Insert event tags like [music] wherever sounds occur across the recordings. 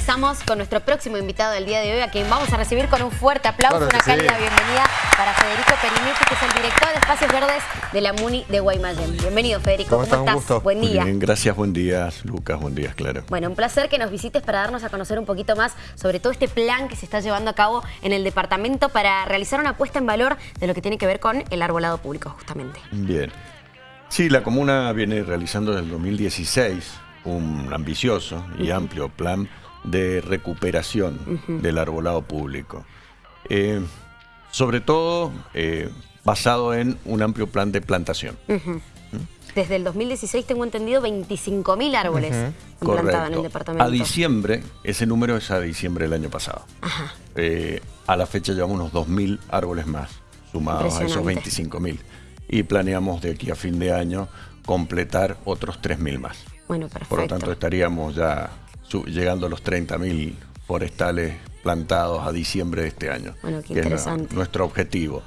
ingresamos con nuestro próximo invitado del día de hoy, a quien vamos a recibir con un fuerte aplauso, una cálida bienvenida para Federico Perinetti, que es el director de Espacios Verdes de la MUNI de Guaymallén. Bienvenido, Federico. ¿Cómo, estás? estás? Buen día. Bien, gracias, buen día, Lucas, buen día, claro. Bueno, un placer que nos visites para darnos a conocer un poquito más sobre todo este plan que se está llevando a cabo en el departamento para realizar una puesta en valor de lo que tiene que ver con el arbolado público, justamente. Bien. Sí, la comuna viene realizando desde el 2016 un ambicioso y amplio plan de recuperación del arbolado público. Eh, sobre todo eh, basado en un amplio plan de plantación. Desde el 2016 tengo entendido 25.000 árboles plantados en el departamento. A diciembre, ese número es a diciembre del año pasado. Eh, a la fecha llevamos unos 2.000 árboles más, sumados a esos 25.000. Y planeamos de aquí a fin de año completar otros 3.000 más. Bueno, perfecto. Por lo tanto, estaríamos ya llegando a los 30.000 forestales plantados a diciembre de este año. Bueno, qué interesante. nuestro objetivo.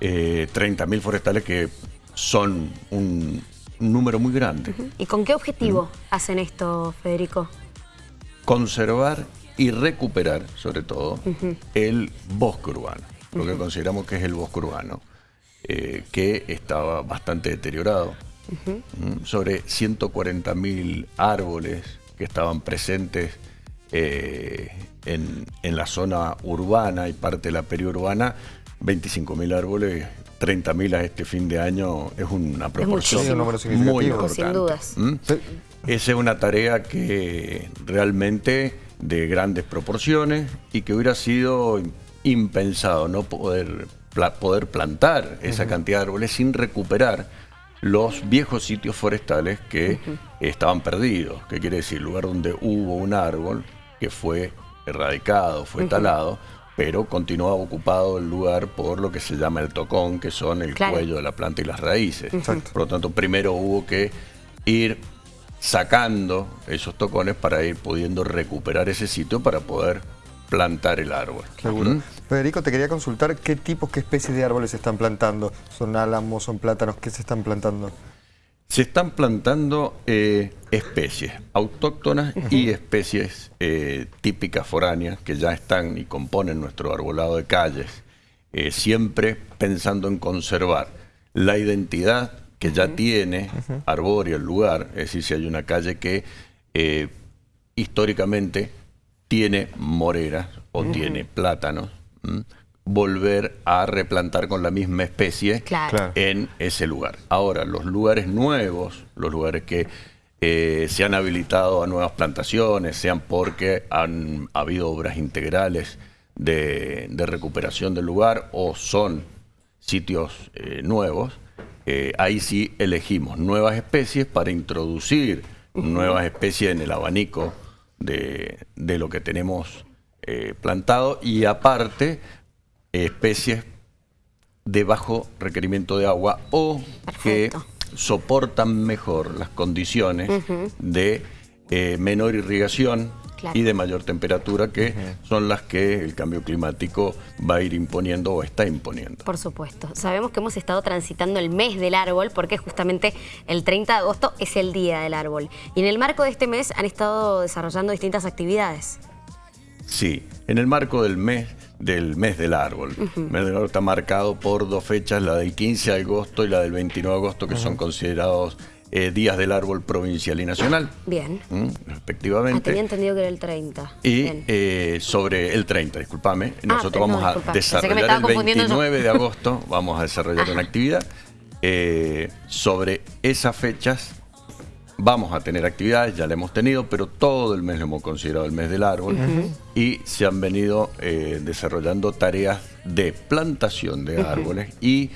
Eh, 30.000 forestales que son un, número muy grande. ¿Y con qué objetivo hacen esto, Federico? Conservar y recuperar, sobre todo, el bosque urbano, lo que consideramos que es el bosque urbano, eh, que estaba bastante deteriorado. Sobre 140.000 árboles que estaban presentes eh, en, la zona urbana y parte de la periurbana, 25.000 árboles, 30.000 a este fin de año es una proporción muy importante. Sin dudas. ¿Mm? Esa es una tarea que realmente de grandes proporciones y que hubiera sido impensado no poder, poder plantar esa cantidad de árboles sin recuperar los viejos sitios forestales que estaban perdidos. ¿Qué quiere decir? Lugar donde hubo un árbol que fue erradicado, fue talado, pero continuaba ocupado el lugar por lo que se llama el tocón, que son el cuello de la planta y las raíces. Por lo tanto, primero hubo que ir sacando esos tocones para ir pudiendo recuperar ese sitio para poder plantar el árbol. Seguro. Federico, te quería consultar qué tipos, qué especies de árboles se están plantando. ¿Son álamos, son plátanos? ¿Qué se están plantando? Se están plantando eh, especies autóctonas y especies eh, típicas foráneas que ya están y componen nuestro arbolado de calles, eh, siempre pensando en conservar la identidad que ya tiene arbóreo el lugar, es decir, si hay una calle que históricamente tiene moreras o tiene plátanos, volver a replantar con la misma especie en ese lugar. Ahora, los lugares nuevos, los lugares que eh, se han habilitado a nuevas plantaciones, sean porque han habido obras integrales de, recuperación del lugar o son sitios eh, nuevos, eh, ahí sí elegimos nuevas especies para introducir nuevas especies en el abanico de, lo que tenemos eh, plantado y aparte especies de bajo requerimiento de agua o que soportan mejor las condiciones de eh, menor irrigación y de mayor temperatura, que son las que el cambio climático va a ir imponiendo o está imponiendo. Por supuesto. Sabemos que hemos estado transitando el mes del árbol porque justamente el 30 de agosto es el día del árbol. Y en el marco de este mes han estado desarrollando distintas actividades. Sí, en el marco del mes del mes del árbol. El mes del árbol está marcado por dos fechas, la del 15 de agosto y la del 29 de agosto, que son considerados eh, días del árbol provincial y nacional. Bien. Respectivamente. Ah, tenía entendido que era el 30. Y eh, sobre el 30, discúlpame, ah, nosotros vamos a desarrollar el 29 de [laughs] agosto, vamos a desarrollar una actividad. Eh, sobre esas fechas vamos a tener actividades, ya la hemos tenido, pero todo el mes lo hemos considerado el mes del árbol y se han venido desarrollando tareas de plantación de árboles y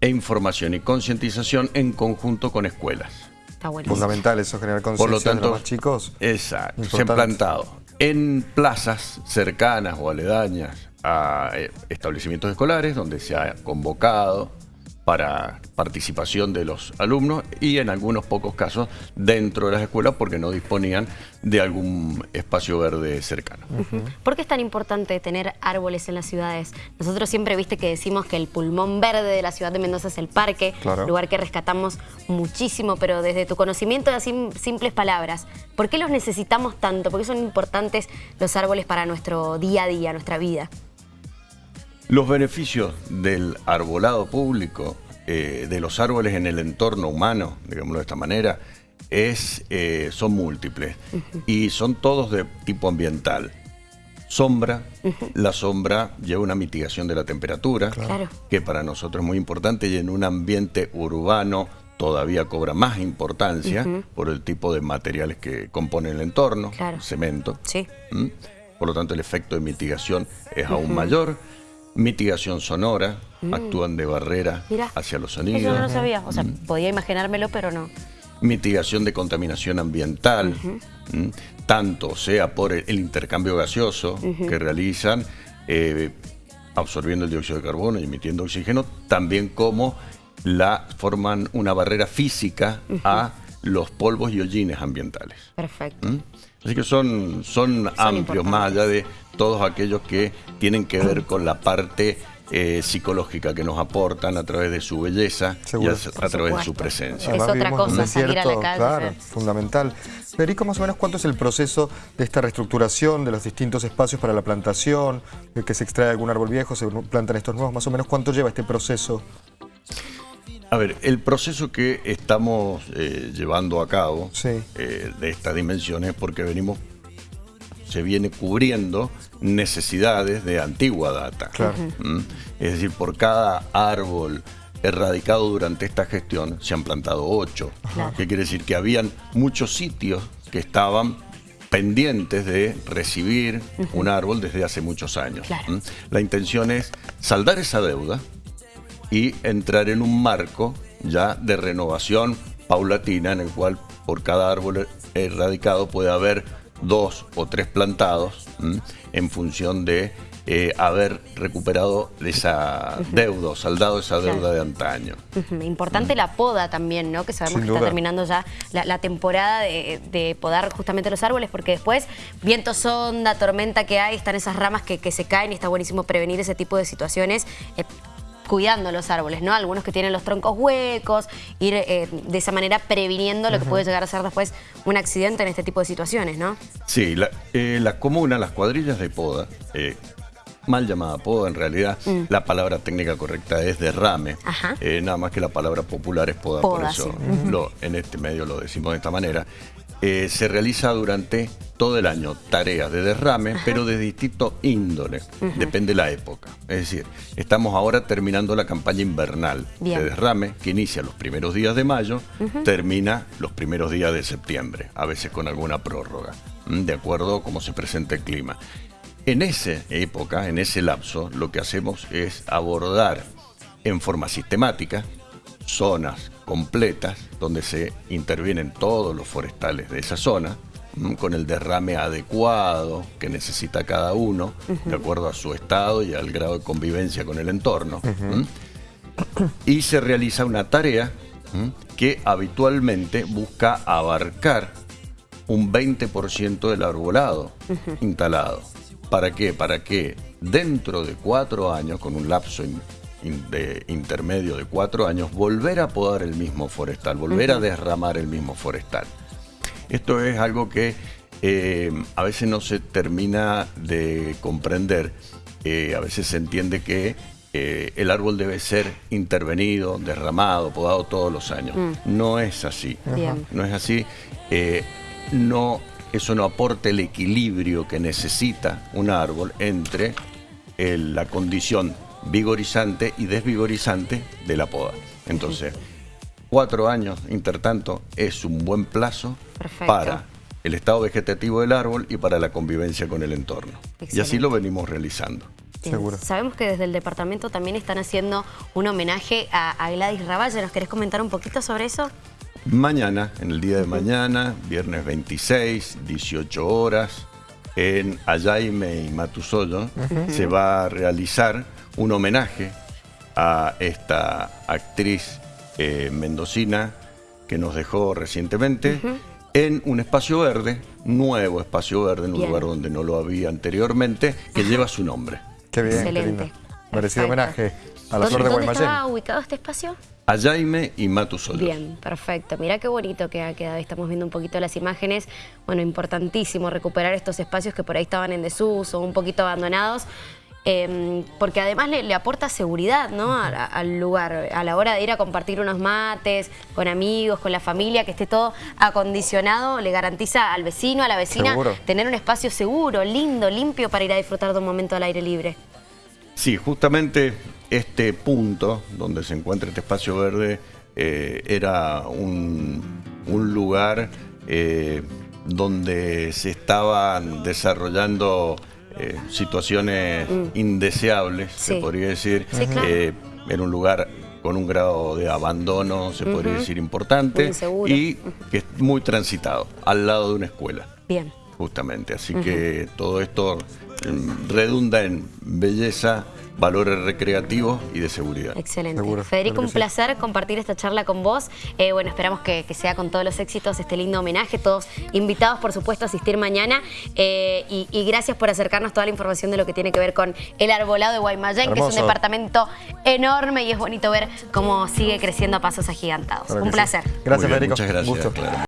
e información y concientización en conjunto con escuelas. Está Fundamental eso, generar conciencia de los más chicos. Exacto, se han plantado en plazas cercanas o aledañas a eh, establecimientos escolares donde se ha convocado para participación de los alumnos y en algunos pocos casos dentro de las escuelas porque no disponían de algún espacio verde cercano. ¿Por qué es tan importante tener árboles en las ciudades? Nosotros siempre viste que decimos que el pulmón verde de la ciudad de Mendoza es el parque, lugar que rescatamos muchísimo, pero desde tu conocimiento de simples palabras, ¿por qué los necesitamos tanto? ¿Por qué son importantes los árboles para nuestro día a día, nuestra vida? Los beneficios del arbolado público, eh, de los árboles en el entorno humano, digámoslo de esta manera, es, eh, son múltiples. Y son todos de tipo ambiental. Sombra, la sombra lleva una mitigación de la temperatura, que para nosotros es muy importante y en un ambiente urbano todavía cobra más importancia por el tipo de materiales que componen el entorno, cemento. Por lo tanto, el efecto de mitigación es aún mayor mitigación sonora, mm. actúan de barrera hacia los sonidos. Eso no lo sabía, o sea, mm. podía imaginármelo, pero no. Mitigación de contaminación ambiental, tanto sea por el, intercambio gaseoso que realizan, eh, absorbiendo el dióxido de carbono y emitiendo oxígeno, también como la forman una barrera física a los polvos y hollines ambientales. Perfecto. Así que son, son, amplios, más allá de todos aquellos que tienen que ver con la parte eh, psicológica que nos aportan a través de su belleza y a, través de su presencia. Es otra cosa, salir a la calle. Claro, fundamental. Federico, más o menos, ¿cuánto es el proceso de esta reestructuración de los distintos espacios para la plantación? que se extrae algún árbol viejo, se plantan estos nuevos, más o menos, ¿cuánto lleva este proceso? A ver, el proceso que estamos eh, llevando a cabo eh, de estas dimensiones porque venimos, se viene cubriendo necesidades de antigua data. ¿Mm? Es decir, por cada árbol erradicado durante esta gestión se han plantado ocho. ¿Qué quiere decir? Que habían muchos sitios que estaban pendientes de recibir un árbol desde hace muchos años. ¿Mm? La intención es saldar esa deuda, y entrar en un marco ya de renovación paulatina en el cual por cada árbol erradicado puede haber dos o tres plantados en función de eh, haber recuperado esa deuda, saldado esa deuda de antaño. Importante la poda también, ¿no? Que sabemos que está terminando ya la, temporada de, podar justamente los árboles, porque después viento sonda, tormenta que hay, están esas ramas que, se caen y está buenísimo prevenir ese tipo de situaciones. Eh, cuidando los árboles, ¿no? Algunos que tienen los troncos huecos, ir eh, de esa manera previniendo lo que puede llegar a ser después un accidente en este tipo de situaciones, ¿no? Sí, la, eh, comuna, las cuadrillas de poda, eh, mal llamada poda en realidad, mm. la palabra técnica correcta es derrame, nada más que la palabra popular es poda, por eso en este medio lo decimos de esta manera. Eh, se realiza durante todo el año tareas de derrame, pero de distinto índole, depende de la época. Es decir, estamos ahora terminando la campaña invernal de derrame, que inicia los primeros días de mayo, termina los primeros días de septiembre, a veces con alguna prórroga, de acuerdo a cómo se presenta el clima. En esa época, en ese lapso, lo que hacemos es abordar en forma sistemática zonas completas donde se intervienen todos los forestales de esa zona con el derrame adecuado que necesita cada uno de acuerdo a su estado y al grado de convivencia con el entorno. Y se realiza una tarea que habitualmente busca abarcar un 20% del arbolado instalado. ¿Para qué? Para que dentro de cuatro años, con un lapso de intermedio de cuatro años, volver a podar el mismo forestal, volver a derramar el mismo forestal. Esto es algo que eh, a veces no se termina de comprender. Eh, a veces se entiende que eh, el árbol debe ser intervenido, derramado, podado todos los años. Mm. No es así. No es así. no, eso no aporta el equilibrio que necesita un árbol entre la condición vigorizante y desvigorizante de la poda. Entonces, cuatro años, intertanto, es un buen plazo para el estado vegetativo del árbol y para la convivencia con el entorno. Y así lo venimos realizando. Seguro. Sabemos que desde el departamento también están haciendo un homenaje a, Gladys Raballe. ¿Nos querés comentar un poquito sobre eso? Mañana, en el día de mañana, viernes 26, 18 horas, en Ayaime y Matusoyo, se va a realizar un homenaje a esta actriz eh, mendocina que nos dejó recientemente en un espacio verde, nuevo espacio verde, en un lugar donde no lo había anteriormente, que lleva su nombre. Qué bien, Excelente. Merecido homenaje a la flor de Guaymallén. ¿Dónde estaba ubicado este espacio? A Jaime y Matusolos. Bien, perfecto. Mira qué bonito que ha quedado. Estamos viendo un poquito las imágenes. Bueno, importantísimo recuperar estos espacios que por ahí estaban en desuso, un poquito abandonados. Em, porque además le, aporta seguridad ¿no? al lugar, a la hora de ir a compartir unos mates con amigos, con la familia, que esté todo acondicionado, le garantiza al vecino, a la vecina, tener un espacio seguro, lindo, limpio para ir a disfrutar de un momento al aire libre. Sí, justamente este punto donde se encuentra este espacio verde eh, era un, lugar eh, donde se estaban desarrollando eh, situaciones mm. indeseables, se podría decir. en un lugar con un grado de abandono, se podría decir, importante y que es muy transitado, al lado de una escuela. Bien. Justamente, así que todo esto mm, redunda en belleza, valores recreativos y de seguridad. Excelente. Federico, un placer compartir esta charla con vos. Eh, bueno, esperamos que, sea con todos los éxitos este lindo homenaje. Todos invitados, por supuesto, a asistir mañana. Eh, y, gracias por acercarnos toda la información de lo que tiene que ver con el arbolado de Guaymallén, que es un departamento enorme y es bonito ver cómo sigue creciendo a pasos agigantados. un placer. Gracias, Federico. Muchas gracias.